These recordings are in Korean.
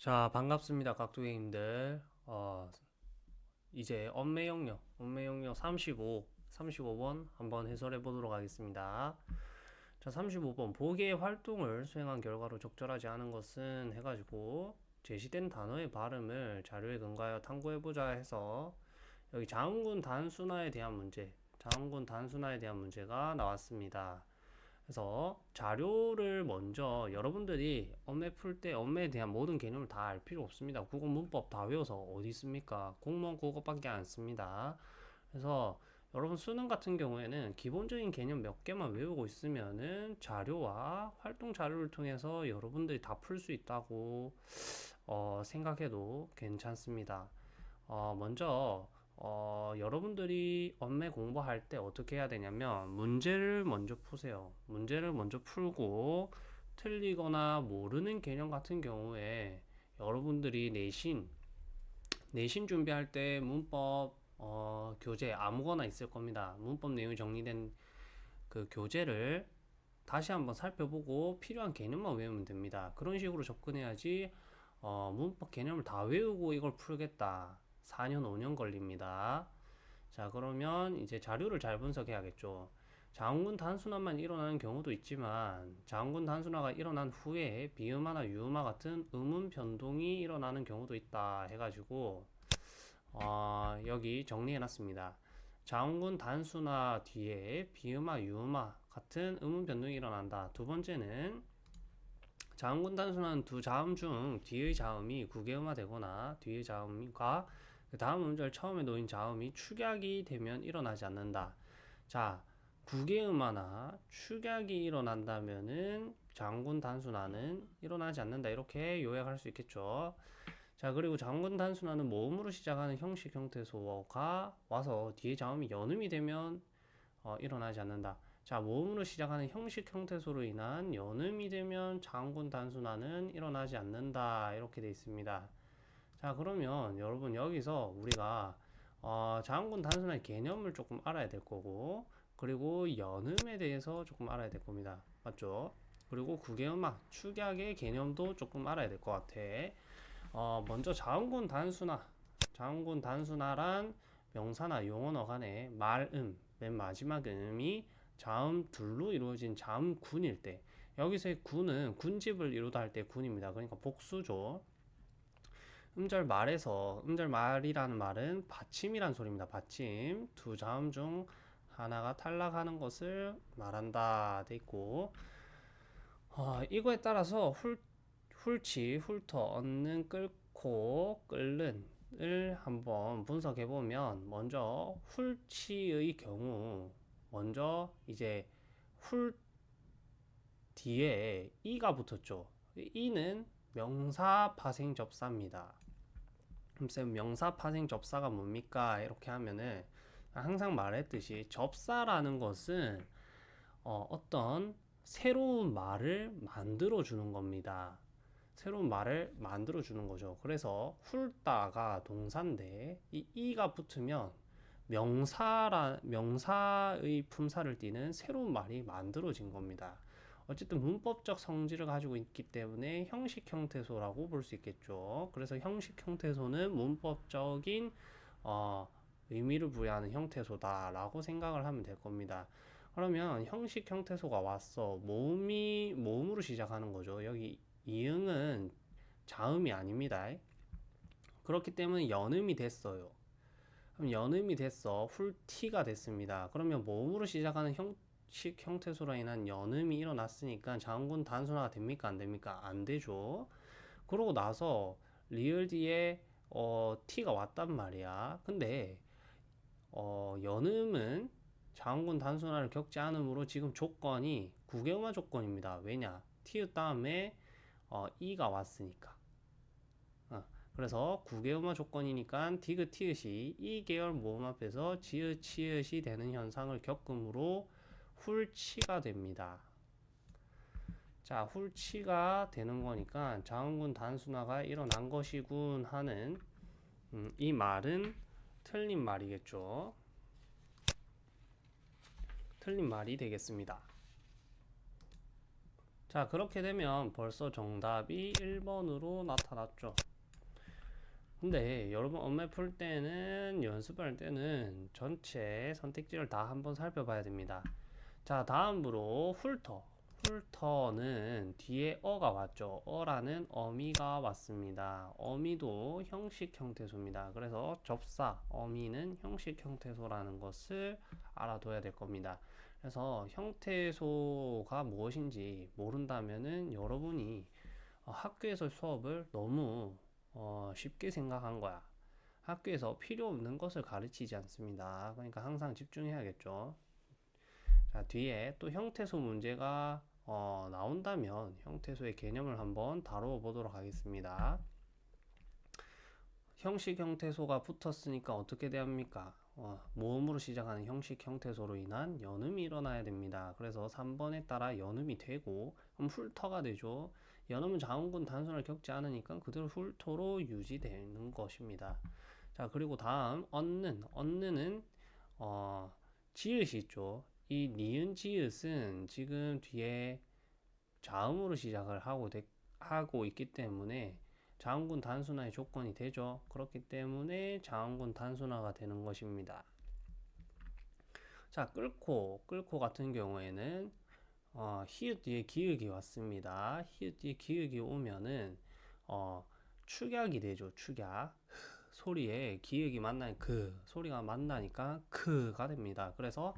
자, 반갑습니다, 각두객님들. 어, 이제 엄매 영역, 엄매 영역 35, 35번 한번 해설해 보도록 하겠습니다. 자, 35번 보기의 활동을 수행한 결과로 적절하지 않은 것은 해가지고 제시된 단어의 발음을 자료에 근거하여 탐구해보자 해서 여기 자음군 단순화에 대한 문제, 자음군 단순화에 대한 문제가 나왔습니다. 그래서 자료를 먼저 여러분들이 엄매 풀 때 엄매에 대한 모든 개념을 다 알 필요 없습니다. 국어 문법 다 외워서 어디 있습니까? 공무원 국어밖에 안 씁니다. 그래서 여러분 수능 같은 경우에는 기본적인 개념 몇 개만 외우고 있으면은 자료와 활동 자료를 통해서 여러분들이 다 풀 수 있다고 어, 생각해도 괜찮습니다. 어, 먼저 어, 여러분들이 엄매 공부할 때 어떻게 해야 되냐면 문제를 먼저 푸세요. 문제를 먼저 풀고 틀리거나 모르는 개념 같은 경우에 여러분들이 내신 내신 준비할 때 문법 어, 교재 아무거나 있을 겁니다. 문법 내용이 정리된 그 교재를 다시 한번 살펴보고 필요한 개념만 외우면 됩니다. 그런 식으로 접근해야지 어, 문법 개념을 다 외우고 이걸 풀겠다. 4년, 5년 걸립니다. 자, 그러면 이제 자료를 잘 분석해야겠죠. 자음군 단순화만 일어나는 경우도 있지만 자음군 단순화가 일어난 후에 비음화나 유음화 같은 음운 변동이 일어나는 경우도 있다 해가지고 어, 여기 정리해놨습니다. 자음군 단순화 뒤에 비음화, 유음화 같은 음운 변동이 일어난다. 두 번째는 자음군 단순화는 두 자음 중 뒤의 자음이 구개음화 되거나 뒤의 자음과 그 다음 음절 처음에 놓인 자음이 축약이 되면 일어나지 않는다. 자, 구개음화나 축약이 일어난다면은 장군 단순화는 일어나지 않는다. 이렇게 요약할 수 있겠죠. 자, 그리고 장군 단순화는 모음으로 시작하는 형식 형태소가 와서 뒤에 자음이 연음이 되면 어, 일어나지 않는다. 자, 모음으로 시작하는 형식 형태소로 인한 연음이 되면 장군 단순화는 일어나지 않는다. 이렇게 되어 있습니다. 자 그러면 여러분 여기서 우리가 어, 자음군 단순한 개념을 조금 알아야 될 거고 그리고 연음에 대해서 조금 알아야 될 겁니다. 맞죠? 그리고 구개음악 축약의 개념도 조금 알아야 될 것 같아. 어, 먼저 자음군 단순화. 자음군 단순화란 명사나 용언어 간의 말음 맨 마지막 음이 자음 둘로 이루어진 자음군일 때 여기서의 군은 군집을 이루다 할 때 군입니다. 그러니까 복수죠 음절 말에서 음절 말이라는 말은 받침이란 소리입니다. 받침 두 자음 중 하나가 탈락하는 것을 말한다 돼 있고 어, 이거에 따라서 훌, 훌치, 훌터, 얻는, 끓고, 끓는 을 한번 분석해 보면 먼저 훌치의 경우 먼저 이제 훌 뒤에 이가 붙었죠. 이는 명사 파생 접사입니다. 쌤 명사 파생 접사가 뭡니까? 이렇게 하면은 항상 말했듯이 접사라는 것은 어, 어떤 새로운 말을 만들어 주는 겁니다. 새로운 말을 만들어 주는 거죠. 그래서 훌다가 동사인데 이 이가 붙으면 명사라 명사의 품사를 띠는 새로운 말이 만들어진 겁니다. 어쨌든 문법적 성질을 가지고 있기 때문에 형식 형태소라고 볼 수 있겠죠. 그래서 형식 형태소는 문법적인 어, 의미를 부여하는 형태소다라고 생각을 하면 될 겁니다. 그러면 형식 형태소가 왔어. 모음이 모음으로 시작하는 거죠. 여기 이응은 자음이 아닙니다. 그렇기 때문에 연음이 됐어요. 그럼 연음이 됐어. 훌티가 됐습니다. 그러면 모음으로 시작하는 형 식 형태소로 인한 연음이 일어났으니까 자음군 단순화가 됩니까? 안 됩니까? 안 되죠. 그러고 나서 리을 뒤에 어, t가 왔단 말이야. 근데 어, 연음은 자음군 단순화를 겪지 않으므로 지금 조건이 구개음화 조건입니다. 왜냐? t 다음에 어, e가 왔으니까. 어, 그래서 구개음화 조건이니까 디귿 티읕이 이 계열 모음 앞에서 지읒 치읒이 되는 현상을 겪음으로 훌치가 됩니다. 자, 훌치가 되는 거니까 자음군 단순화가 일어난 것이군 하는 음, 이 말은 틀린 말이겠죠. 틀린 말이 되겠습니다. 자, 그렇게 되면 벌써 정답이 1번으로 나타났죠. 근데 여러분 엄매 풀 때는 연습할 때는 전체 선택지를 다 한번 살펴봐야 됩니다. 자, 다음으로 훑어. 훑어는 뒤에 어가 왔죠. 어라는 어미가 왔습니다. 어미도 형식 형태소입니다. 그래서 접사, 어미는 형식 형태소라는 것을 알아둬야 될 겁니다. 그래서 형태소가 무엇인지 모른다면은 여러분이 어, 학교에서 수업을 너무 어, 쉽게 생각한 거야. 학교에서 필요 없는 것을 가르치지 않습니다. 그러니까 항상 집중해야겠죠. 자, 뒤에 또 형태소 문제가 어, 나온다면 형태소의 개념을 한번 다루어 보도록 하겠습니다. 형식 형태소가 붙었으니까 어떻게 됩니까? 어, 모음으로 시작하는 형식 형태소로 인한 연음이 일어나야 됩니다. 그래서 3번에 따라 연음이 되고 훑어가 되죠. 연음은 자음군 단순을 겪지 않으니까 그대로 훑어로 유지되는 것입니다. 자 그리고 다음 얻는 얻는은 어, 지읒이 있죠. 이 니은 지읒은 지금 뒤에 자음으로 시작을 하고, 되, 하고 있기 때문에 자음군 단순화의 조건이 되죠. 그렇기 때문에 자음군 단순화가 되는 것입니다. 자, 끓고, 끓고 같은 경우에는 어, 히읗 뒤에 기역이 왔습니다. 히읗 뒤에 기역이 오면은 어, 축약이 되죠. 축약. 소리에 기역이 만나니 그 소리가 만나니까 그가 됩니다. 그래서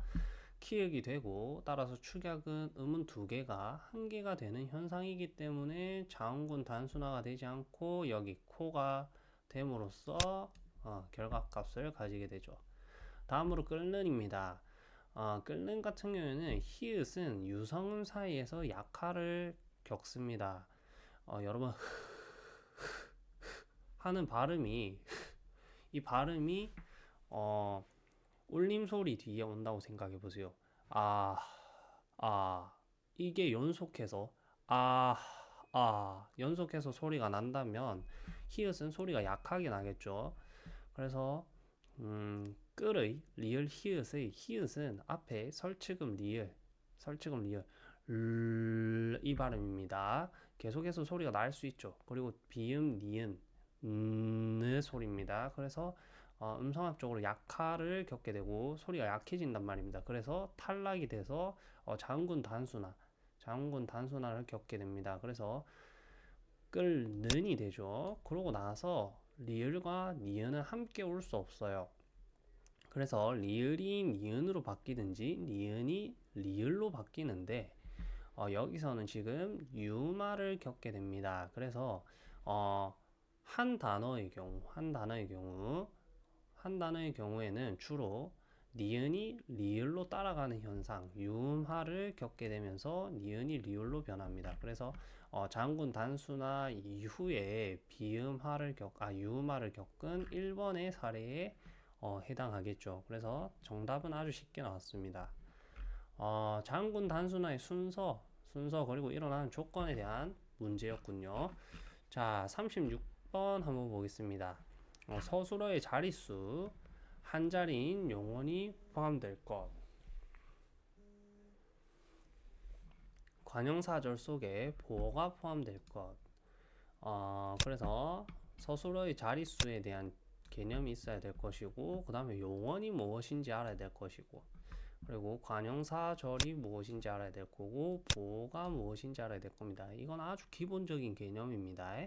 키읔이 되고 따라서 축약은 음은 두 개가 한 개가 되는 현상이기 때문에 자음군 단순화가 되지 않고 여기 코가 됨으로써 어, 결과값을 가지게 되죠. 다음으로 끓는입니다. 어, 끓는 같은 경우에는 히읗은 유성음 사이에서 약화를 겪습니다. 어, 여러분 하는 발음이 이 발음이 어, 울림 소리 뒤에 온다고 생각해 보세요. 아, 아, 이게 연속해서 아, 아, 연속해서 소리가 난다면 히읗은 소리가 약하게 나겠죠. 그래서 음, 끌의 리을 히읗의 히읗은 앞에 설치금 리을, 설치금 리을 이 발음입니다. 계속해서 소리가 날 수 있죠. 그리고 비음 니은 느 소리입니다. 그래서 어, 음성학적으로 약화를 겪게 되고 소리가 약해진단 말입니다. 그래서 탈락이 돼서 어, 자음군 단순화, 자음군 단순화를 겪게 됩니다. 그래서 끌는이 되죠. 그러고 나서 리을과 니은은 함께 올 수 없어요. 그래서 리을이 니은으로 바뀌든지 니은이 리을로 바뀌는데 어, 여기서는 지금 유마를 겪게 됩니다. 그래서 어, 한 단어의 경우, 한 단어의 경우 한 단어의 경우에는 주로 니은이 리을로 따라가는 현상, 유음화를 겪게 되면서 니은이 리을로 변합니다. 그래서 어, 장군 단수나 이후에 비음화를 겪, 아 유음화를 겪은 1번의 사례에 어, 해당하겠죠. 그래서 정답은 아주 쉽게 나왔습니다. 어, 장군 단수나의 순서, 순서 그리고 일어나는 조건에 대한 문제였군요. 자, 36번 한번 보겠습니다. 어, 서술어의 자릿수 한 자리인 용언이 포함될 것. 관형사절 속에 보어가 포함될 것. 어, 그래서 서술어의 자릿수에 대한 개념이 있어야 될 것이고, 그 다음에 용언이 무엇인지 알아야 될 것이고, 그리고 관형사절이 무엇인지 알아야 될 거고, 보어가 무엇인지 알아야 될 겁니다. 이건 아주 기본적인 개념입니다.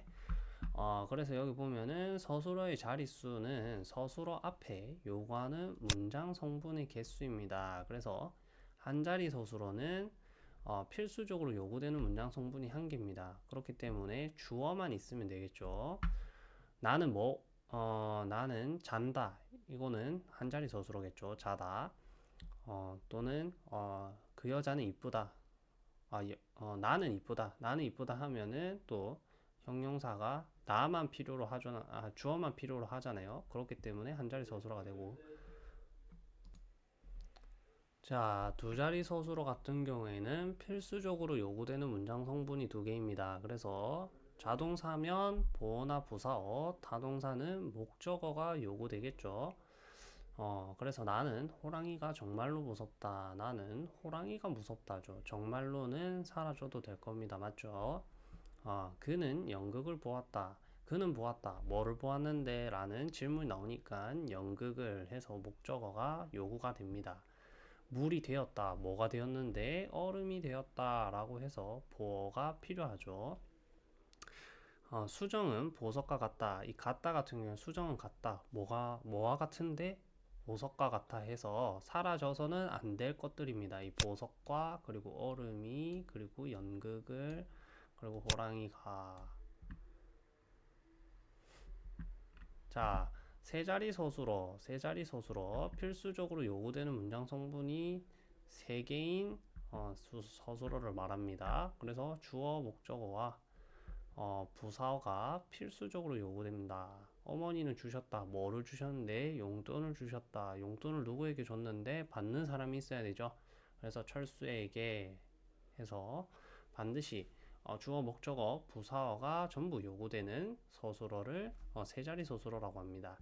어, 그래서 여기 보면은 서술어의 자릿수는 서술어 앞에 요구하는 문장 성분의 개수입니다. 그래서 한 자리 서술어는 어, 필수적으로 요구되는 문장 성분이 한 개입니다. 그렇기 때문에 주어만 있으면 되겠죠. 나는 뭐, 어, 나는 잔다. 이거는 한 자리 서술어겠죠. 자다. 어, 또는 어, 그 여자는 이쁘다. 아, 어, 나는 이쁘다. 나는 이쁘다 하면은 또 형용사가 나만 필요로 하잖아 아, 주어만 필요로 하잖아요 그렇기 때문에 한 자리 서술어가 되고 자, 두 자리 서술어 같은 경우에는 필수적으로 요구되는 문장 성분이 두 개입니다. 그래서 자동사면 보어나 부사어, 타동사는 목적어가 요구되겠죠. 어, 그래서 나는 호랑이가 정말로 무섭다. 나는 호랑이가 무섭다죠. 정말로는 사라져도 될 겁니다. 맞죠? 어, 그는 연극을 보았다. 그는 보았다. 뭐를 보았는데? 라는 질문이 나오니까 연극을 해서 목적어가 요구가 됩니다. 물이 되었다. 뭐가 되었는데? 얼음이 되었다. 라고 해서 보어가 필요하죠. 어, 수정은 보석과 같다. 이 같다 같은 경우는 수정은 같다. 뭐가 뭐와 같은데 보석과 같아 해서 사라져서는 안 될 것들입니다. 이 보석과 그리고 얼음이 그리고 연극을 그리고 호랑이가 자, 세 자리 서술어, 세 자리 서술어 필수적으로 요구되는 문장 성분이 세 개인 어, 수, 서술어를 말합니다. 그래서 주어, 목적어와 어, 부사어가 필수적으로 요구됩니다. 어머니는 주셨다. 뭐를 주셨는데? 용돈을 주셨다. 용돈을 누구에게 줬는데? 받는 사람이 있어야 되죠. 그래서 철수에게 해서 반드시 어, 주어, 목적어, 부사어가 전부 요구되는 서술어를 어, 세 자리 서술어라고 합니다.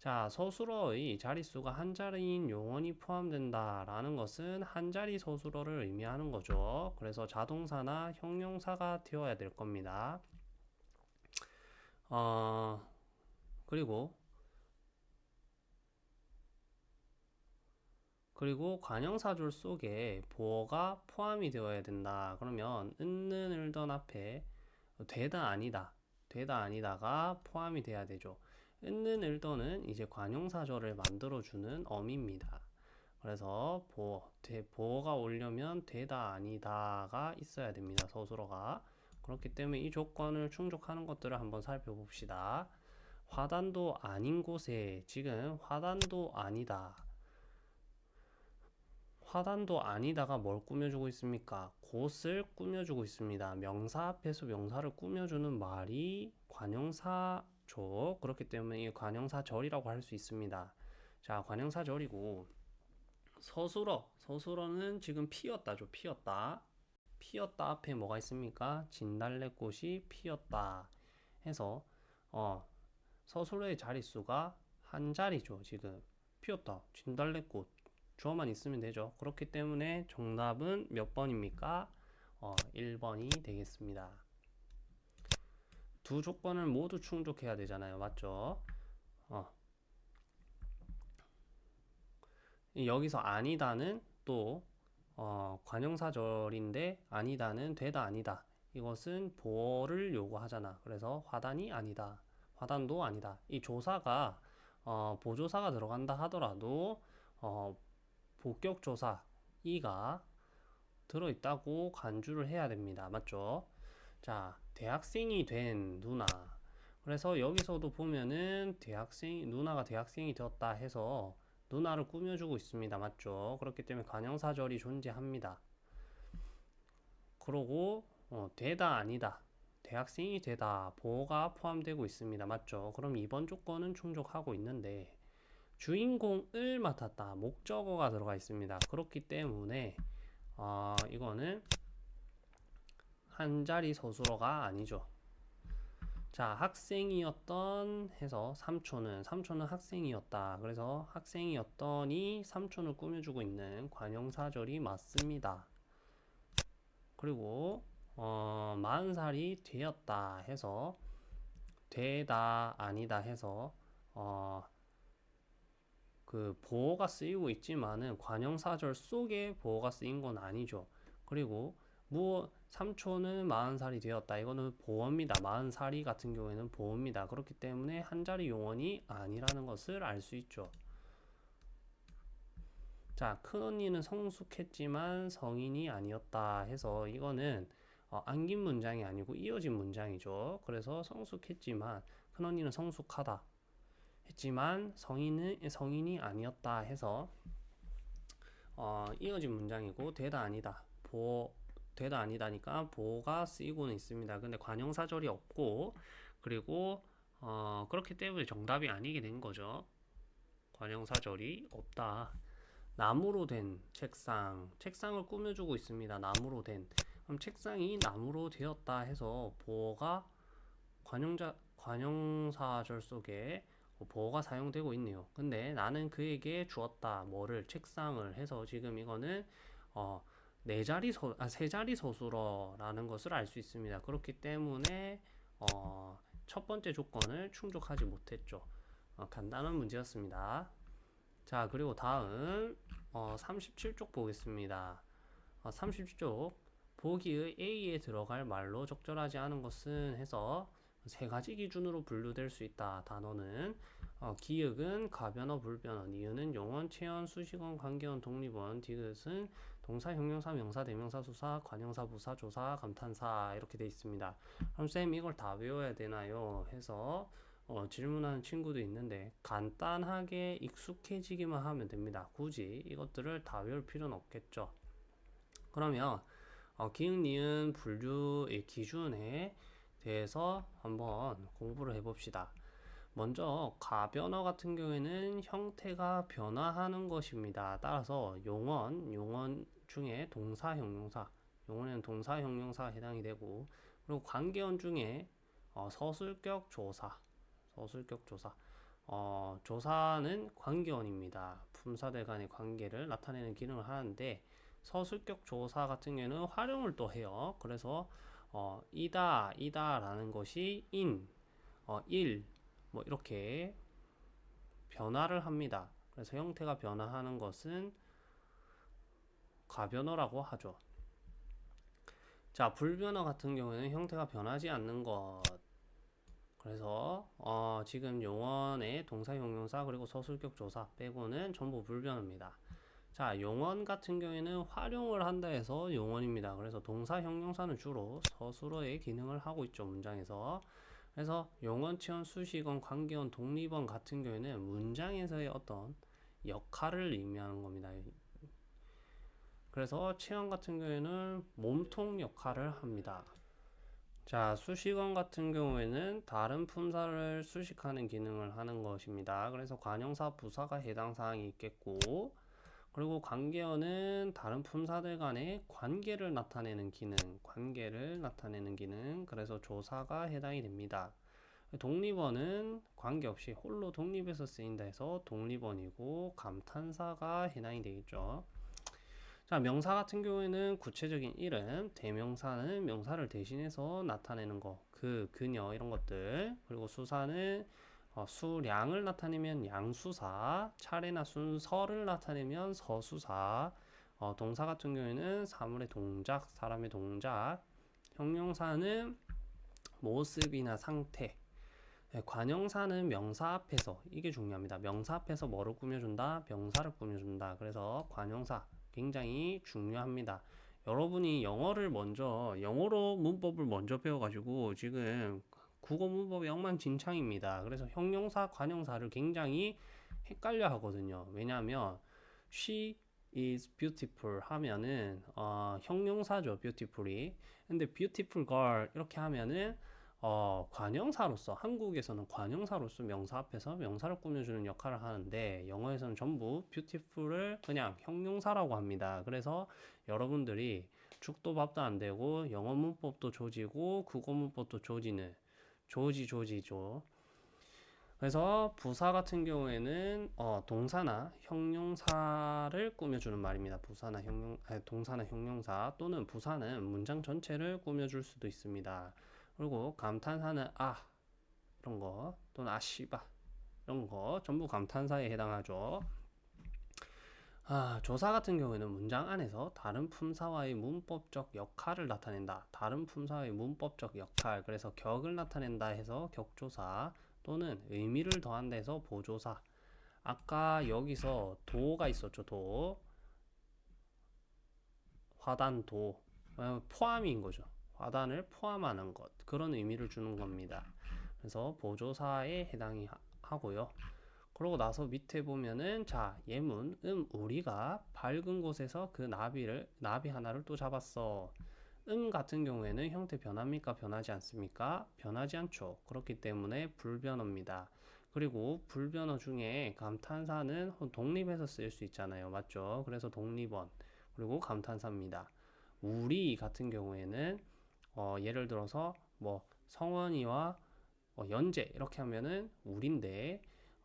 자, 서술어의 자릿수가 한 자리인 용언이 포함된다라는 것은 한 자리 서술어를 의미하는 거죠. 그래서 자동사나 형용사가 되어야 될 겁니다. 어, 그리고 그리고 관형사절 속에 보어가 포함이 되어야 된다. 그러면 은는 을던 앞에 되다 아니다. 되다 아니다가 포함이 돼야 되죠. 있는 일도는 이제 관용사절을 만들어주는 어미입니다. 그래서 보어, 대, 보어가 오려면 되다 아니다가 있어야 됩니다. 서술어가. 그렇기 때문에 이 조건을 충족하는 것들을 한번 살펴봅시다. 화단도 아닌 곳에 지금 화단도 아니다. 화단도 아니다가 뭘 꾸며주고 있습니까? 곳을 꾸며주고 있습니다. 명사 앞에서 명사를 꾸며주는 말이 관용사 조 그렇기 때문에 이 관형사절이라고 할 수 있습니다. 자, 관형사절이고 서술어 서술어는 지금 피었다죠. 피었다. 피었다 앞에 뭐가 있습니까? 진달래꽃이 피었다 해서 어 서술어의 자릿수가 한 자리죠. 지금 피었다. 진달래꽃 주어만 있으면 되죠. 그렇기 때문에 정답은 몇 번입니까? 어, 1번이 되겠습니다. 두 조건을 모두 충족해야 되잖아요. 맞죠? 어. 여기서 아니다는 또 어, 관형사절인데 아니다는 되다 아니다. 이것은 보어를 요구하잖아. 그래서 화단이 아니다. 화단도 아니다. 이 조사가 어, 보조사가 들어간다 하더라도 어, 복격조사 이가 들어있다고 간주를 해야 됩니다. 맞죠? 자, 대학생이 된 누나. 그래서 여기서도 보면은 대학생, 누나가 대학생이 되었다 해서 누나를 꾸며주고 있습니다. 맞죠? 그렇기 때문에 관형사절이 존재합니다. 그러고, 어, 되다, 아니다. 대학생이 되다, 보호가 포함되고 있습니다. 맞죠? 그럼 이번 조건은 충족하고 있는데, 주인공을 맡았다. 목적어가 들어가 있습니다. 그렇기 때문에, 어, 이거는 한 자리 서술어가 아니죠. 자, 학생이었던 해서 3초는 3초는 학생이었다. 그래서 학생이었더니 3초를 꾸며주고 있는 관형사절이 맞습니다. 그리고 어, 40살이 되었다 해서 되다 아니다 해서 어, 그 보호가 쓰이고 있지만은 관형사절 속에 보호가 쓰인 건 아니죠. 그리고 뭐 3초는 40살이 되었다. 이거는 보험입니다. 40살이 같은 경우에는 보험입니다. 그렇기 때문에 한 자리 용언이 아니라는 것을 알 수 있죠. 자, 큰언니는 성숙했지만 성인이 아니었다 해서 이거는 어, 안긴 문장이 아니고 이어진 문장이죠. 그래서 성숙했지만 큰언니는 성숙하다 했지만 성인은 성인이 아니었다 해서 어, 이어진 문장이고 되다 아니다. 보 되다 아니다니까 보가 쓰이고는 있습니다. 근데 관형사절이 없고 그리고 어, 그렇기 때문에 정답이 아니게 된 거죠. 관형사절이 없다. 나무로 된 책상, 책상을 꾸며주고 있습니다. 나무로 된. 그럼 책상이 나무로 되었다 해서 보어가 관형자 관형사절 속에 뭐 보어가 사용되고 있네요. 근데 나는 그에게 주었다. 뭐를 책상을 해서 지금 이거는 어, 네 자리 서, 아, 세 자리 서술어라는 것을 알 수 있습니다. 그렇기 때문에 어, 첫 번째 조건을 충족하지 못했죠. 어, 간단한 문제였습니다. 자, 그리고 다음 어, 37쪽 보겠습니다. 어, 37쪽 보기의 A에 들어갈 말로 적절하지 않은 것은 해서 세 가지 기준으로 분류될 수 있다. 단어는 어, 기역은 가변어, 불변어, 니은은 용언, 체언, 수식언, 관계언, 독립언, 디귿은 동사, 형용사, 명사, 대명사, 수사, 관형사, 부사, 조사, 감탄사 이렇게 돼 있습니다. 그럼 쌤 이걸 다 외워야 되나요? 해서 어, 질문하는 친구도 있는데 간단하게 익숙해지기만 하면 됩니다. 굳이 이것들을 다 외울 필요는 없겠죠. 그러면 어, 기응, 니은 분류의 기준에 대해서 한번 공부를 해봅시다. 먼저 가변어 같은 경우에는 형태가 변화하는 것입니다. 따라서 용언, 용언 중에 동사, 형용사, 용언에는 동사, 형용사가 해당이 되고 그리고 관계언 중에 어, 서술격 조사, 서술격 조사, 어, 조사는 관계언입니다. 품사들 간의 관계를 나타내는 기능을 하는데 서술격 조사 같은 경우에는 활용을 또 해요. 그래서 어, 이다, 이다라는 것이 인, 어, 일, 뭐 이렇게 변화를 합니다. 그래서 형태가 변화하는 것은 가변어라고 하죠. 자, 불변어 같은 경우에는 형태가 변하지 않는 것. 그래서 어, 지금 용언의 동사, 형용사 그리고 서술격 조사 빼고는 전부 불변어입니다. 자, 용언 같은 경우에는 활용을 한다 해서 용언입니다. 그래서 동사, 형용사는 주로 서술어의 기능을 하고 있죠, 문장에서. 그래서 용언, 치언, 수식언, 관계언, 독립언 같은 경우에는 문장에서의 어떤 역할을 의미하는 겁니다. 그래서 체언 같은 경우에는 몸통 역할을 합니다. 자, 수식언 같은 경우에는 다른 품사를 수식하는 기능을 하는 것입니다. 그래서 관형사, 부사가 해당 사항이 있겠고, 그리고 관계어는 다른 품사들 간의 관계를 나타내는 기능, 관계를 나타내는 기능, 그래서 조사가 해당이 됩니다. 독립어는 관계없이 홀로 독립해서 쓰인다 해서 독립어이고 감탄사가 해당이 되겠죠. 자, 명사 같은 경우에는 구체적인 이름, 대명사는 명사를 대신해서 나타내는 거, 그, 그녀 이런 것들, 그리고 수사는 어, 수량을 나타내면 양수사, 차례나 순서를 나타내면 서수사, 어, 동사 같은 경우에는 사물의 동작, 사람의 동작, 형용사는 모습이나 상태, 네, 관형사는 명사 앞에서 이게 중요합니다. 명사 앞에서 뭐를 꾸며준다? 명사를 꾸며준다. 그래서 관형사 굉장히 중요합니다. 여러분이 영어를 먼저 영어로 문법을 먼저 배워가지고 지금 국어 문법이 엉망진창입니다. 그래서 형용사, 관형사를 굉장히 헷갈려 하거든요. 왜냐하면 she is beautiful 하면은 어, 형용사죠, beautiful이. 근데 beautiful girl 이렇게 하면은 어, 관형사로서 한국에서는 관형사로서 명사 앞에서 명사를 꾸며주는 역할을 하는데 영어에서는 전부 beautiful을 그냥 형용사라고 합니다. 그래서 여러분들이 죽도 밥도 안 되고 영어 문법도 조지고 국어 문법도 조지는 조지 조지죠. 그래서 부사 같은 경우에는 어, 동사나 형용사를 꾸며주는 말입니다. 부사나 형용, 아니, 동사나 형용사 또는 부사는 문장 전체를 꾸며줄 수도 있습니다. 그리고 감탄사는 아 이런 거 또는 아씨바 이런 거 전부 감탄사에 해당하죠. 아, 조사 같은 경우에는 문장 안에서 다른 품사와의 문법적 역할을 나타낸다. 다른 품사의 문법적 역할. 그래서 격을 나타낸다 해서 격조사 또는 의미를 더한다 해서 보조사. 아까 여기서 도가 있었죠. 도. 화단도. 어, 포함인 거죠. 화단을 포함하는 것. 그런 의미를 주는 겁니다. 그래서 보조사에 해당이 하고요. 그러고 나서 밑에 보면은 자 예문 음 우리가 밝은 곳에서 그 나비를 나비 하나를 또 잡았어. 음 같은 경우에는 형태 변합니까? 변하지 않습니까? 변하지 않죠. 그렇기 때문에 불변어입니다. 그리고 불변어 중에 감탄사는 독립해서 쓰일 수 있잖아요. 맞죠? 그래서 독립원 그리고 감탄사입니다. 우리 같은 경우에는 어, 예를 들어서 뭐 성원이와 어, 연재 이렇게 하면은 우리인데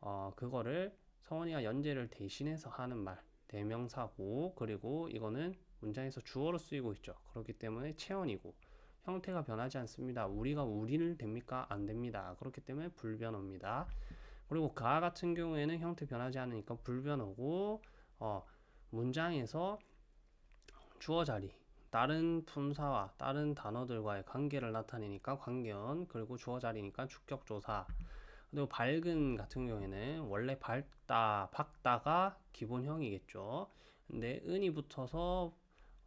어, 그거를 성원이가 연재를 대신해서 하는 말 대명사고 그리고 이거는 문장에서 주어로 쓰이고 있죠. 그렇기 때문에 체언이고 형태가 변하지 않습니다. 우리가 우리를 됩니까? 안 됩니다. 그렇기 때문에 불변어입니다. 그리고 가 같은 경우에는 형태 변하지 않으니까 불변어고 어, 문장에서 주어 자리 다른 품사와 다른 단어들과의 관계를 나타내니까 관계원 그리고 주어 자리니까 주격조사 그리고 밝은 같은 경우에는 원래 밝다 밝다가 기본형이겠죠. 근데 은이 붙어서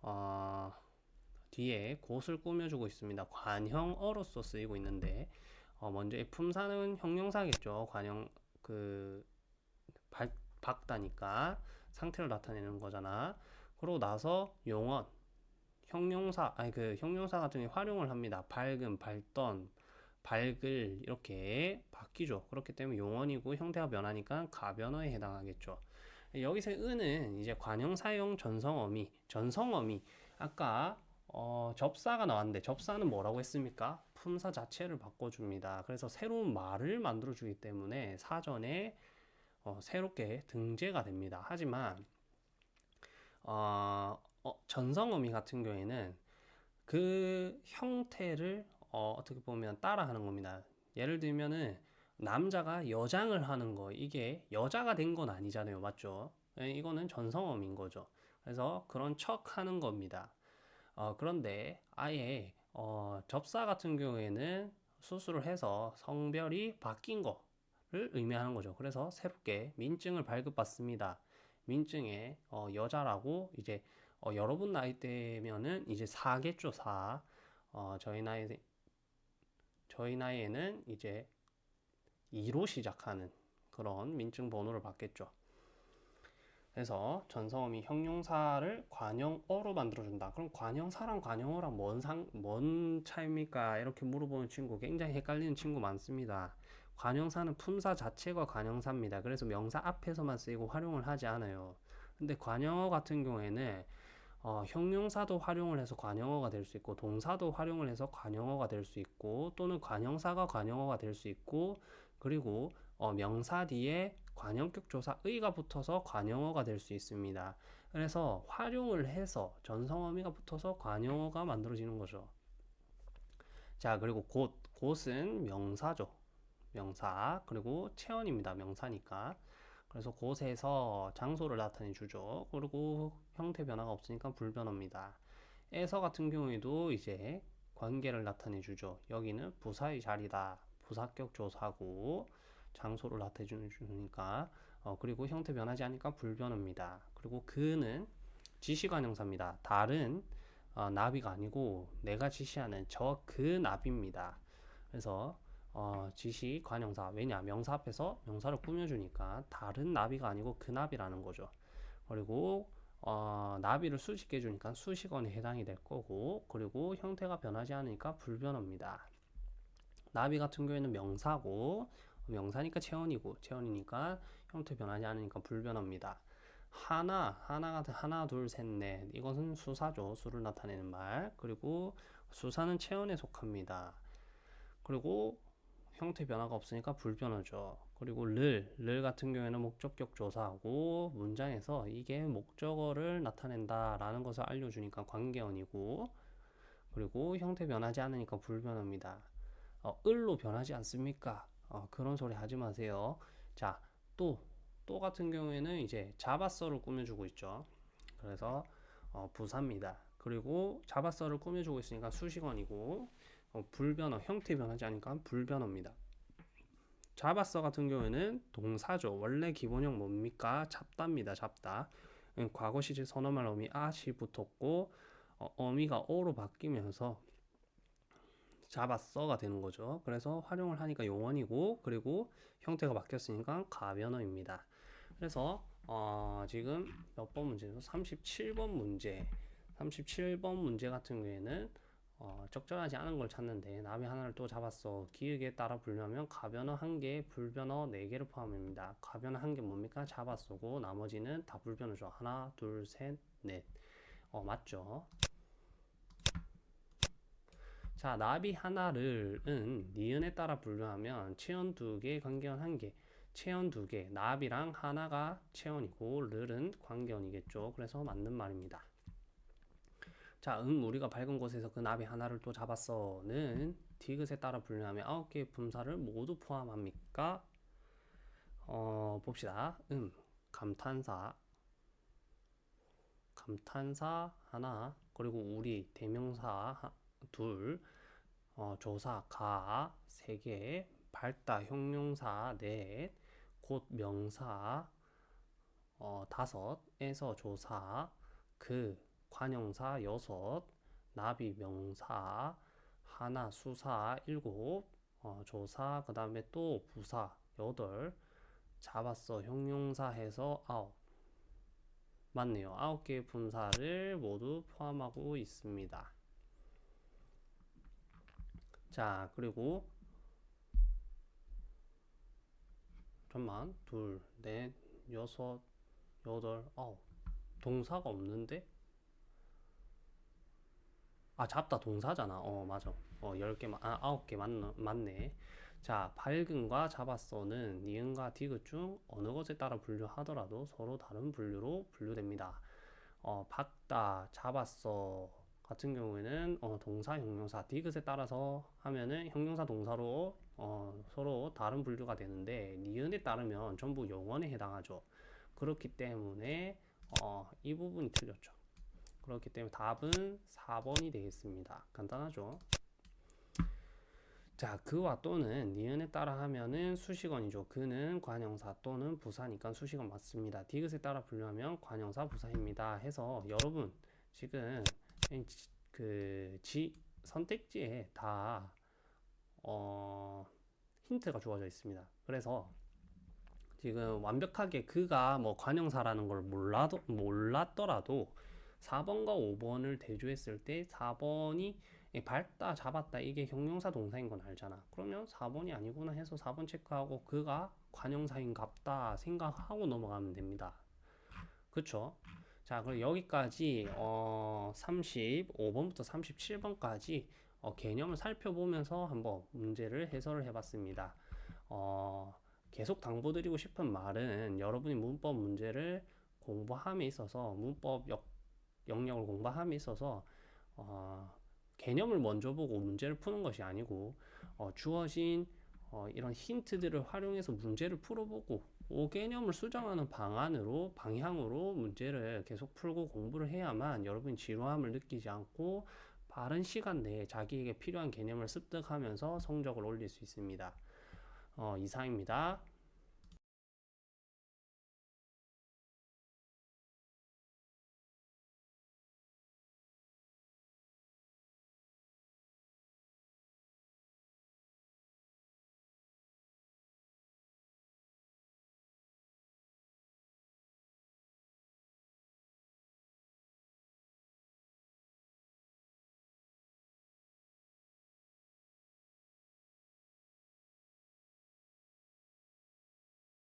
어, 뒤에 곳을 꾸며주고 있습니다. 관형어로서 쓰이고 있는데 어, 먼저 이 품사는 형용사겠죠. 관형 그 밝, 밝다니까 상태를 나타내는 거잖아. 그러고 나서 용언 형용사 아니 그 형용사 같은 경우 활용을 합니다. 밝은, 밝던, 밝을 이렇게 바뀌죠. 그렇기 때문에 용언이고 형태가 변하니까 가변어에 해당하겠죠. 여기서 은은 이제 관형사용 전성어미, 전성어미 아까 어, 접사가 나왔는데 접사는 뭐라고 했습니까? 품사 자체를 바꿔줍니다. 그래서 새로운 말을 만들어주기 때문에 사전에 어, 새롭게 등재가 됩니다. 하지만 어, 어, 전성어미 같은 경우에는 그 형태를 어, 어떻게 보면 따라하는 겁니다. 예를 들면은 남자가 여장을 하는 거 이게 여자가 된 건 아니잖아요, 맞죠? 예, 이거는 전성어미인 거죠. 그래서 그런 척 하는 겁니다. 어, 그런데 아예 어, 접사 같은 경우에는 수술을 해서 성별이 바뀐 거를 의미하는 거죠. 그래서 새롭게 민증을 발급받습니다. 민증에 어, 여자라고 이제 어, 여러분 나이대면은 이제 4겠죠, 4. 어, 저희 나이 저희 나이에는 이제 2로 시작하는 그런 민증 번호를 받겠죠. 그래서 전성어미 형용사를 관형어로 만들어준다. 그럼 관형사랑 관형어랑 뭔 상, 뭔 차이입니까? 이렇게 물어보는 친구 굉장히 헷갈리는 친구 많습니다. 관형사는 품사 자체가 관형사입니다. 그래서 명사 앞에서만 쓰이고 활용을 하지 않아요. 근데 관형어 같은 경우에는 어, 형용사도 활용을 해서 관형어가 될 수 있고 동사도 활용을 해서 관형어가 될 수 있고 또는 관형사가 관형어가 될 수 있고 그리고 어, 명사 뒤에 관형격 조사 의가 붙어서 관형어가 될 수 있습니다. 그래서 활용을 해서 전성어미가 붙어서 관형어가 만들어지는 거죠. 자, 그리고 곧, 곧은 명사죠. 명사. 그리고 체언입니다. 명사니까. 그래서 곳에서 장소를 나타내 주죠. 그리고 형태 변화가 없으니까 불변어입니다. 에서 같은 경우에도 이제 관계를 나타내 주죠. 여기는 부사의 자리다. 부사격 조사고 장소를 나타내 주니까 어, 그리고 형태 변하지 않으니까 불변어입니다. 그리고 그는 지시관 형사입니다. 다른 어, 나비가 아니고 내가 지시하는 저 그 나비입니다. 그래서 어, 지시 관형사 왜냐 명사 앞에서 명사를 꾸며주니까 다른 나비가 아니고 그 나비라는 거죠. 그리고 어, 나비를 수식해 주니까 수식어에 해당이 될 거고 그리고 형태가 변하지 않으니까 불변어입니다. 나비 같은 경우에는 명사고 명사니까 체언이고 체언이니까 형태 변하지 않으니까 불변어입니다. 하나, 하나 같은 하나, 둘, 셋, 넷 이것은 수사죠. 수를 나타내는 말. 그리고 수사는 체언에 속합니다. 그리고 형태 변화가 없으니까 불변어죠. 그리고 를, 를 같은 경우에는 목적격 조사하고 문장에서 이게 목적어를 나타낸다라는 것을 알려주니까 관계어이고 그리고 형태 변하지 않으니까 불변어입니다. 어, 을로 변하지 않습니까? 어, 그런 소리 하지 마세요. 자, 또, 또 같은 경우에는 이제 자바서를 꾸며주고 있죠. 그래서 어, 부사입니다. 그리고 자바서를 꾸며주고 있으니까 수식어이고 어, 불변어 형태 변하지 않으니까 불변어입니다. 잡았어 같은 경우에는 동사죠. 원래 기본형 뭡니까? 잡다입니다. 잡다. 과거 시제 선어말 어미 아시 붙었고 어, 어미가 어로 바뀌면서 잡았어가 되는 거죠. 그래서 활용을 하니까 용언이고 그리고 형태가 바뀌었으니까 가변어입니다. 그래서 어, 지금 몇 번 문제죠? 37번 문제. 37번 문제 같은 경우에는 어, 적절하지 않은 걸 찾는데 나비 하나를 또 잡았어. 기역에 따라 분류하면 가변어 한 개, 불변어 네 개를 포함합니다. 가변어 한 개 뭡니까? 잡았어고 나머지는 다 불변어죠. 하나, 둘, 셋, 넷. 어, 맞죠? 자, 나비 하나를은 니은에 따라 분류하면 체언 두 개, 관계원 한 개. 체언 두 개, 납이랑 하나가 체언이고 르는 관계언이겠죠. 그래서 맞는 말입니다. 자, 응 우리가 밝은 곳에서 그 나비 하나를 또 잡았어는 디귿에 따라 분류하면 아홉 개의 품사를 모두 포함합니까? 어, 봅시다. 음, 감탄사, 감탄사 하나, 그리고 우리 대명사 하- 둘, 어, 조사 가 세 개, 밝다 형용사 넷, 곧 명사 어, 다섯에서 조사 그 관형사 여섯, 나비 명사 하나 수사 일곱, 어, 조사 그 다음에 또 부사 여덟, 잡았어 형용사 해서 아홉. 맞네요. 아홉 개의 분사를 모두 포함하고 있습니다. 자, 그리고 잠만 둘, 넷, 여섯, 여덟, 아홉. 동사가 없는데? 아, 잡다 동사잖아. 어, 맞아. 어, 10개, 아, 9개 맞네. 맞네. 자, 밝은과 잡았어는 니은과 디귿 중 어느 것에 따라 분류하더라도 서로 다른 분류로 분류됩니다. 어, 박다, 잡았어 같은 경우에는 어, 동사, 형용사, 디귿에 따라서 하면은 형용사, 동사로 어, 서로 다른 분류가 되는데 니은에 따르면 전부 영원에 해당하죠. 그렇기 때문에 어, 이 부분이 틀렸죠. 그렇기 때문에 답은 4번이 되겠습니다. 간단하죠? 자, 그와 또는 니은에 따라 하면은 수식어이죠. 그는 관형사 또는 부사니까 수식어 맞습니다. 디귿에 따라 분류하면 관형사 부사입니다. 해서 여러분 지금 그지 선택지에 다 어, 힌트가 주어져 있습니다. 그래서 지금 완벽하게 그가 뭐 관형사라는 걸 몰라도 몰랐더라도 4번과 5번을 대조했을 때 4번이 밟다 잡았다 이게 형용사 동사인 건 알잖아. 그러면 4번이 아니구나 해서 4번 체크하고 그가 관형사인 갑다 생각하고 넘어가면 됩니다. 그쵸? 자, 그럼 여기까지 어 35번부터 37번까지 어, 개념을 살펴보면서 한번 문제를 해설을 해봤습니다. 어, 계속 당부드리고 싶은 말은 여러분이 문법 문제를 공부함에 있어서 문법 역, 영역을 공부함에 있어서 어, 개념을 먼저 보고 문제를 푸는 것이 아니고 어, 주어진 어, 이런 힌트들을 활용해서 문제를 풀어보고 그 개념을 수정하는 방안으로 방향으로 문제를 계속 풀고 공부를 해야만 여러분이 지루함을 느끼지 않고 빠른 시간 내에 자기에게 필요한 개념을 습득하면서 성적을 올릴 수 있습니다. 어, 이상입니다.